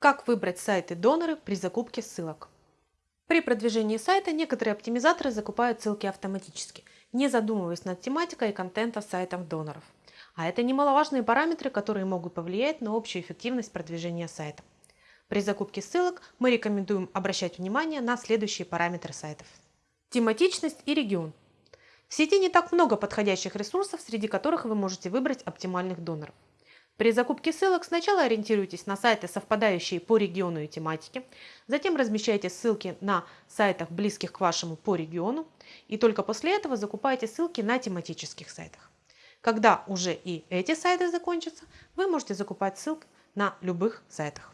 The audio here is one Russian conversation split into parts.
Как выбрать сайты-доноры при закупке ссылок? При продвижении сайта некоторые оптимизаторы закупают ссылки автоматически, не задумываясь над тематикой и контентом сайтов-доноров. А это немаловажные параметры, которые могут повлиять на общую эффективность продвижения сайта. При закупке ссылок мы рекомендуем обращать внимание на следующие параметры сайтов. Тематичность и регион. В сети не так много подходящих ресурсов, среди которых вы можете выбрать оптимальных доноров. При закупке ссылок сначала ориентируйтесь на сайты, совпадающие по региону и тематике, затем размещайте ссылки на сайтах, близких к вашему по региону, и только после этого закупайте ссылки на тематических сайтах. Когда уже и эти сайты закончатся, вы можете закупать ссылки на любых сайтах.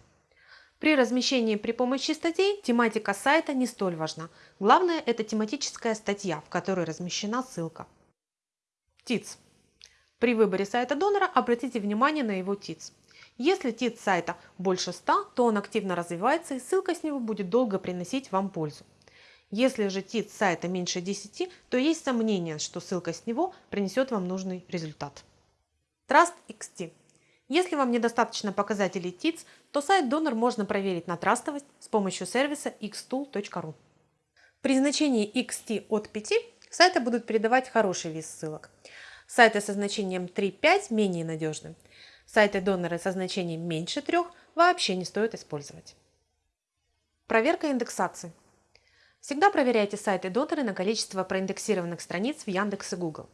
При размещении при помощи статей тематика сайта не столь важна. Главное – это тематическая статья, в которой размещена ссылка. ТИЦ. При выборе сайта донора обратите внимание на его ТИЦ. Если ТИЦ сайта больше 100, то он активно развивается и ссылка с него будет долго приносить вам пользу. Если же ТИЦ сайта меньше 10, то есть сомнение, что ссылка с него принесет вам нужный результат. Trust XT. Если вам недостаточно показателей ТИЦ, то сайт донор можно проверить на трастовость с помощью сервиса xtool.ru. При значении XT от 5 сайты будут передавать хороший вес ссылок. Сайты со значением 3-5 менее надежны. Сайты-доноры со значением меньше 3 вообще не стоит использовать. Проверка индексации. Всегда проверяйте сайты-доноры на количество проиндексированных страниц в Яндекс и Google.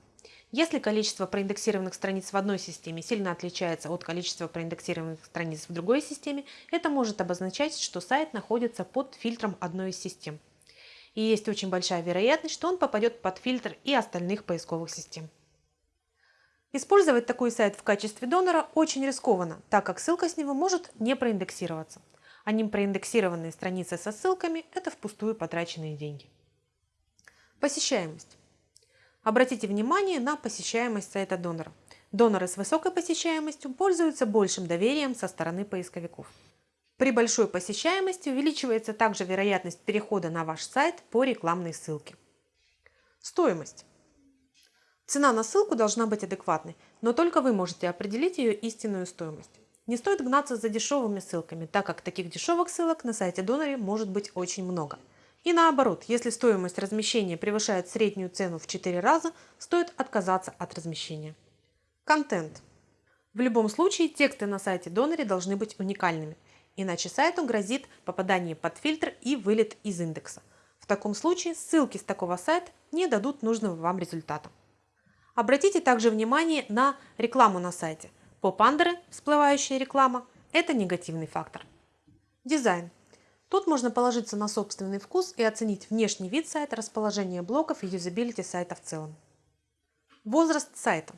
Если количество проиндексированных страниц в одной системе сильно отличается от количества проиндексированных страниц в другой системе, это может обозначать, что сайт находится под фильтром одной из систем. И есть очень большая вероятность, что он попадет под фильтр и остальных поисковых систем. Использовать такой сайт в качестве донора очень рискованно, так как ссылка с него может не проиндексироваться. А ним проиндексированные страницы со ссылками – это впустую потраченные деньги. Посещаемость. Обратите внимание на посещаемость сайта донора. Доноры с высокой посещаемостью пользуются большим доверием со стороны поисковиков. При большой посещаемости увеличивается также вероятность перехода на ваш сайт по рекламной ссылке. Стоимость. Цена на ссылку должна быть адекватной, но только вы можете определить ее истинную стоимость. Не стоит гнаться за дешевыми ссылками, так как таких дешевых ссылок на сайте Доноре может быть очень много. И наоборот, если стоимость размещения превышает среднюю цену в 4 раза, стоит отказаться от размещения. Контент. В любом случае тексты на сайте Доноре должны быть уникальными, иначе сайту грозит попадание под фильтр и вылет из индекса. В таком случае ссылки с такого сайта не дадут нужного вам результата. Обратите также внимание на рекламу на сайте. Поп-андеры, всплывающая реклама – это негативный фактор. Дизайн. Тут можно положиться на собственный вкус и оценить внешний вид сайта, расположение блоков и юзабилити сайта в целом. Возраст сайта.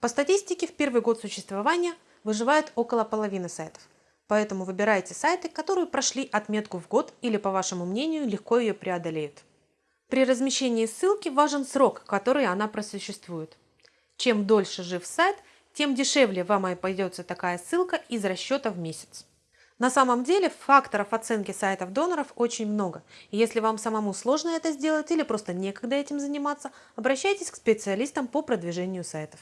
По статистике в первый год существования выживает около половины сайтов. Поэтому выбирайте сайты, которые прошли отметку в год или, по вашему мнению, легко ее преодолеют. При размещении ссылки важен срок, который она просуществует. Чем дольше жив сайт, тем дешевле вам обойдется такая ссылка из расчета в месяц. На самом деле факторов оценки сайтов доноров очень много. И если вам самому сложно это сделать или просто некогда этим заниматься, обращайтесь к специалистам по продвижению сайтов.